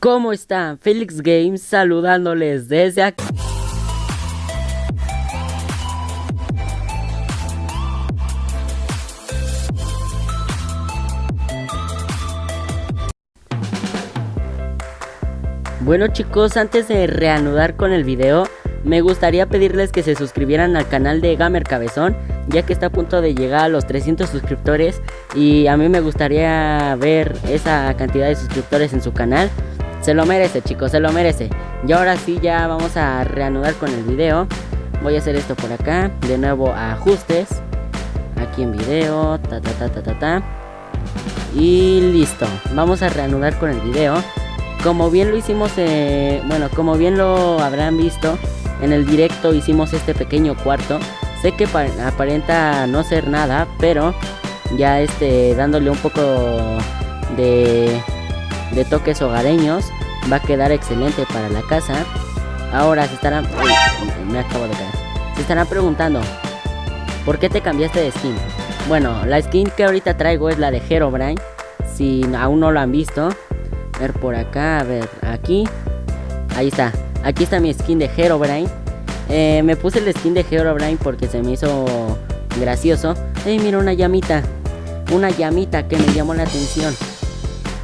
¿Cómo están? Felix Games saludándoles desde aquí. Bueno chicos, antes de reanudar con el video, me gustaría pedirles que se suscribieran al canal de Gamer Cabezón, ya que está a punto de llegar a los 300 suscriptores y a mí me gustaría ver esa cantidad de suscriptores en su canal. Se lo merece chicos, se lo merece. Y ahora sí ya vamos a reanudar con el video. Voy a hacer esto por acá, de nuevo ajustes. Aquí en video, ta ta ta ta ta ta. Y listo, vamos a reanudar con el video. Como bien lo hicimos, eh, bueno, como bien lo habrán visto, en el directo hicimos este pequeño cuarto. Sé que aparenta no ser nada, pero ya este dándole un poco de, de toques hogareños va a quedar excelente para la casa. Ahora se estarán... me acabo de caer. Se estarán preguntando, ¿por qué te cambiaste de skin? Bueno, la skin que ahorita traigo es la de Herobrine. Si aún no lo han visto, a ver por acá, a ver, aquí. Ahí está. Aquí está mi skin de Herobrine. Eh, me puse el skin de Herobrine porque se me hizo gracioso. ¡Ey, mira una llamita! Una llamita que me llamó la atención.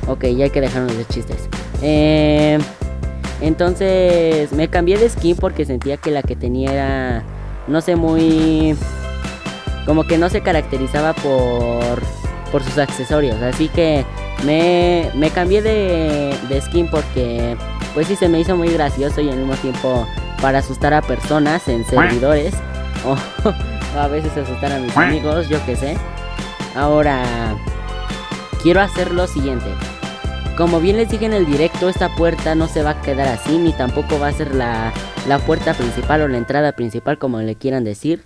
Ok, ya hay que dejarnos de chistes. Eh, entonces me cambié de skin porque sentía que la que tenía era, no sé, muy... Como que no se caracterizaba por, por sus accesorios. Así que me, me cambié de, de skin porque pues sí se me hizo muy gracioso y al mismo tiempo para asustar a personas en servidores. O a veces asustar a mis amigos, yo que sé. Ahora, quiero hacer lo siguiente. Como bien les dije en el directo, esta puerta no se va a quedar así, ni tampoco va a ser la, la puerta principal o la entrada principal, como le quieran decir.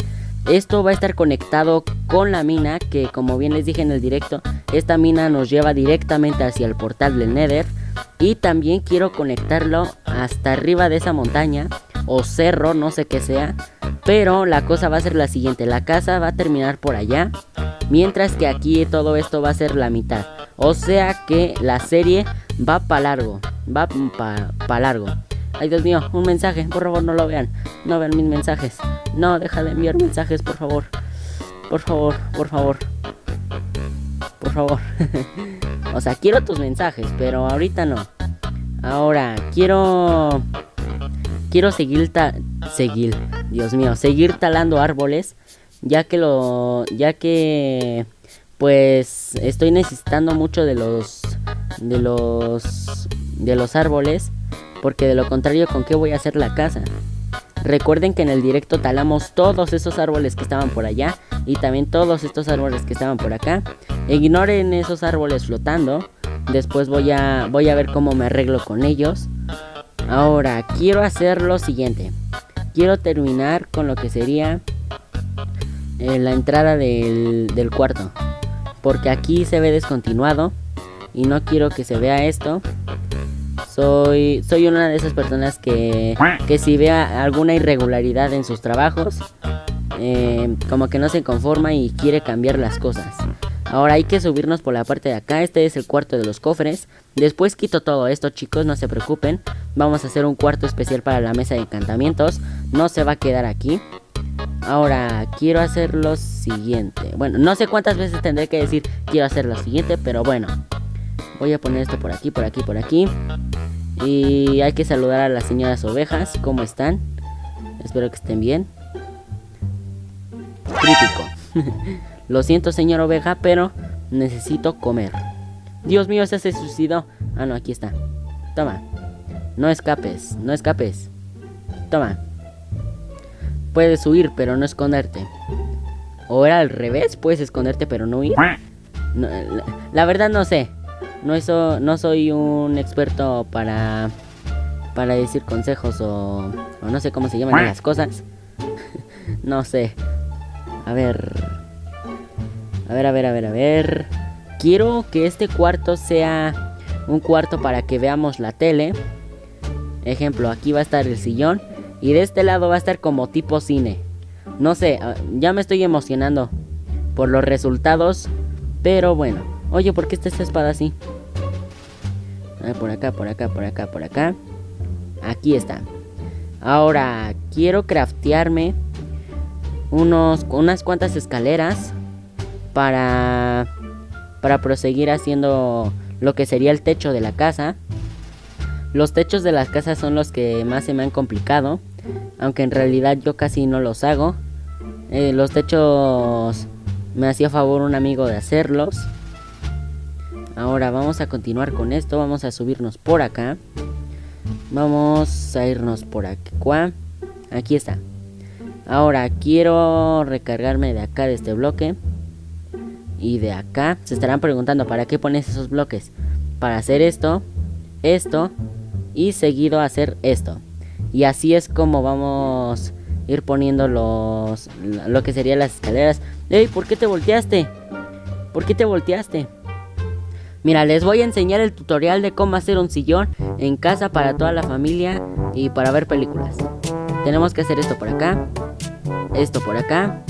Esto va a estar conectado con la mina, que como bien les dije en el directo, esta mina nos lleva directamente hacia el portal del Nether. Y también quiero conectarlo hasta arriba de esa montaña o cerro, no sé qué sea. Pero la cosa va a ser la siguiente, la casa va a terminar por allá. Mientras que aquí todo esto va a ser la mitad. O sea que la serie va para largo. Va para pa largo. Ay Dios mío, un mensaje, por favor no lo vean. No vean mis mensajes. No, deja de enviar mensajes, por favor. Por favor, por favor. Por favor. o sea, quiero tus mensajes, pero ahorita no. Ahora, quiero... Quiero seguir... seguir, Dios mío, seguir talando árboles. Ya que lo... Ya que... Pues estoy necesitando mucho de los... De los... De los árboles. Porque de lo contrario, ¿con qué voy a hacer la casa? Recuerden que en el directo talamos todos esos árboles que estaban por allá y también todos estos árboles que estaban por acá. Ignoren esos árboles flotando. Después voy a, voy a ver cómo me arreglo con ellos. Ahora, quiero hacer lo siguiente. Quiero terminar con lo que sería eh, la entrada del, del cuarto. Porque aquí se ve descontinuado. Y no quiero que se vea esto. Soy, soy una de esas personas que, que si vea alguna irregularidad en sus trabajos, eh, como que no se conforma y quiere cambiar las cosas. Ahora hay que subirnos por la parte de acá, este es el cuarto de los cofres. Después quito todo esto chicos, no se preocupen. Vamos a hacer un cuarto especial para la mesa de encantamientos. No se va a quedar aquí. Ahora, quiero hacer lo siguiente. Bueno, no sé cuántas veces tendré que decir quiero hacer lo siguiente, pero bueno. Voy a poner esto por aquí, por aquí, por aquí. Y hay que saludar a las señoras ovejas. ¿Cómo están? Espero que estén bien. Crítico. Lo siento, señor oveja, pero necesito comer. Dios mío, ese se suicidó. Ah, no, aquí está. Toma. No escapes, no escapes. Toma. Puedes huir, pero no esconderte. O era al revés, puedes esconderte, pero no huir. la verdad no sé. No, eso, no soy un experto para, para decir consejos o, o no sé cómo se llaman las cosas. no sé. A ver. A ver, a ver, a ver, a ver. Quiero que este cuarto sea un cuarto para que veamos la tele. Ejemplo, aquí va a estar el sillón. Y de este lado va a estar como tipo cine. No sé, ah, ya me estoy emocionando por los resultados. Pero bueno. Oye, ¿por qué está esta espada así? por acá, por acá, por acá, por acá. Aquí está. Ahora, quiero craftearme unos, unas cuantas escaleras para, para proseguir haciendo lo que sería el techo de la casa. Los techos de las casas son los que más se me han complicado, aunque en realidad yo casi no los hago. Eh, los techos me hacía favor un amigo de hacerlos. Ahora vamos a continuar con esto, vamos a subirnos por acá. Vamos a irnos por aquí. Aquí está. Ahora quiero recargarme de acá de este bloque. Y de acá. Se estarán preguntando para qué pones esos bloques. Para hacer esto, esto y seguido hacer esto. Y así es como vamos a ir poniendo los lo que serían las escaleras. ¡Ey! ¿Por qué te volteaste? ¿Por qué te volteaste? Mira, les voy a enseñar el tutorial de cómo hacer un sillón en casa para toda la familia y para ver películas. Tenemos que hacer esto por acá, esto por acá,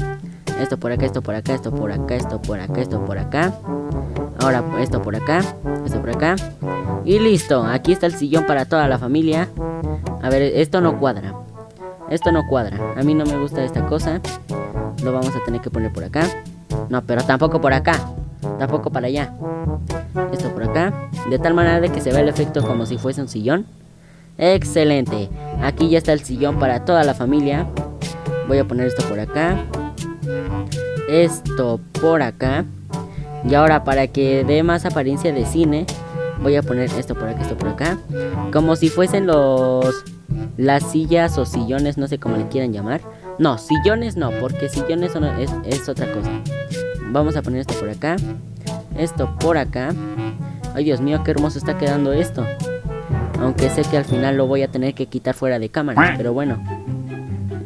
esto por acá, esto por acá, esto por acá, esto por acá, esto por acá. Ahora esto por acá, esto por acá. Y listo, aquí está el sillón para toda la familia. A ver, esto no cuadra. Esto no cuadra. A mí no me gusta esta cosa. Lo vamos a tener que poner por acá. No, pero tampoco por acá. Tampoco para allá. Esto por acá. De tal manera de que se vea el efecto como si fuese un sillón. Excelente. Aquí ya está el sillón para toda la familia. Voy a poner esto por acá. Esto por acá. Y ahora para que dé más apariencia de cine, voy a poner esto por acá, esto por acá. Como si fuesen los... Las sillas o sillones, no sé cómo le quieran llamar. No, sillones no, porque sillones es, es otra cosa. Vamos a poner esto por acá. Esto por acá. Ay, Dios mío, qué hermoso está quedando esto. Aunque sé que al final lo voy a tener que quitar fuera de cámara, pero bueno.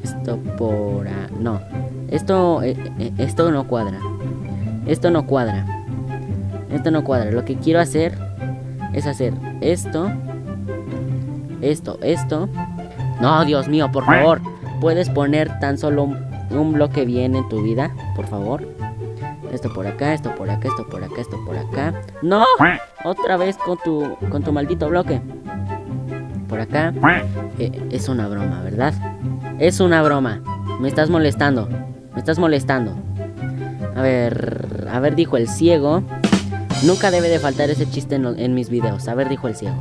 Esto por... No. Esto, eh, eh, esto no cuadra. Esto no cuadra. Esto no cuadra. Lo que quiero hacer es hacer esto. Esto, esto. No, Dios mío, por favor. ¿Puedes poner tan solo un, bloque bien en tu vida? Por favor. Esto por acá, esto por acá, esto por acá, esto por acá. ¡No! Otra vez con tu, con tu maldito bloque. Por acá. Eh, es una broma, ¿verdad? Es una broma. Me estás molestando. Me estás molestando. A ver, a ver, dijo el ciego. Nunca debe de faltar ese chiste en, mis videos. A ver, dijo el ciego.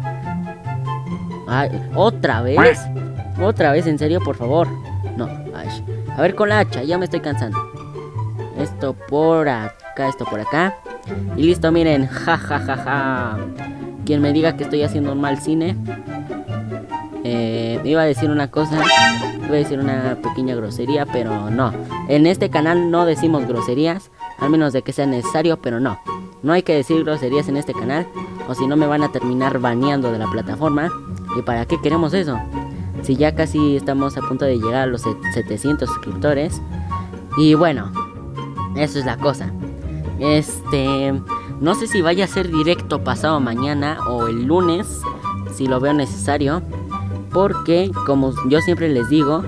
Ay, ¿Otra vez? ¿Otra vez? ¿En serio? Por favor. No. A ver, con la hacha. Ya me estoy cansando. Esto por acá, esto por acá. Y listo, miren. Ja, ja, ja, ja. Quien me diga que estoy haciendo un mal cine. Eh, iba a decir una cosa. Iba a decir una pequeña grosería, pero no. En este canal no decimos groserías. Al menos de que sea necesario, pero no. No hay que decir groserías en este canal. O si no me van a terminar baneando de la plataforma. ¿Y para qué queremos eso? Si ya casi estamos a punto de llegar a los 700 suscriptores. Y bueno, eso es la cosa. Este... No sé si vaya a ser directo pasado mañana o el lunes. Si lo veo necesario. Porque, como yo siempre les digo,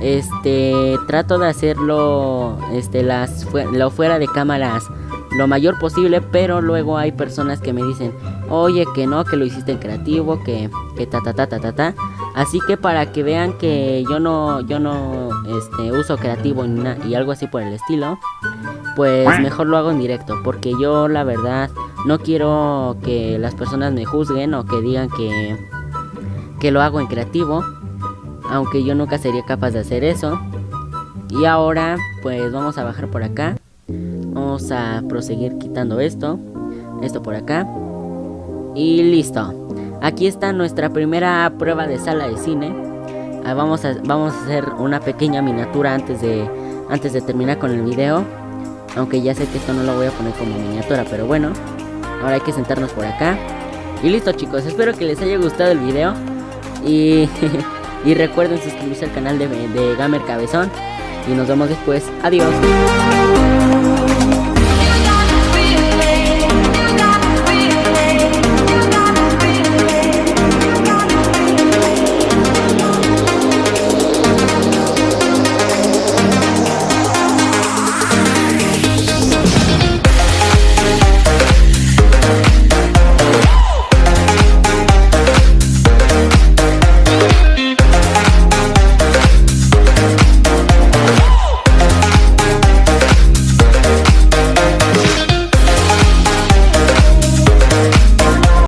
este trato de hacerlo este las lo fuera de cámaras lo mayor posible pero luego hay personas que me dicen oye que no que lo hiciste en creativo que que ta ta ta ta ta ta así que para que vean que yo no yo no este uso creativo y algo así por el estilo pues mejor lo hago en directo porque yo la verdad no quiero que las personas me juzguen o que digan que que lo hago en creativo aunque yo nunca sería capaz de hacer eso. Y ahora pues vamos a bajar por acá. Vamos a proseguir quitando esto. Esto por acá. Y listo. Aquí está nuestra primera prueba de sala de cine. Ah, vamos, a, vamos a hacer una pequeña miniatura antes de, antes de terminar con el video. Aunque ya sé que esto no lo voy a poner como miniatura, pero bueno. Ahora hay que sentarnos por acá. Y listo chicos, espero que les haya gustado el video. Y Y recuerden suscribirse al canal de, de Gamer Cabezón. Y nos vemos después. Adiós.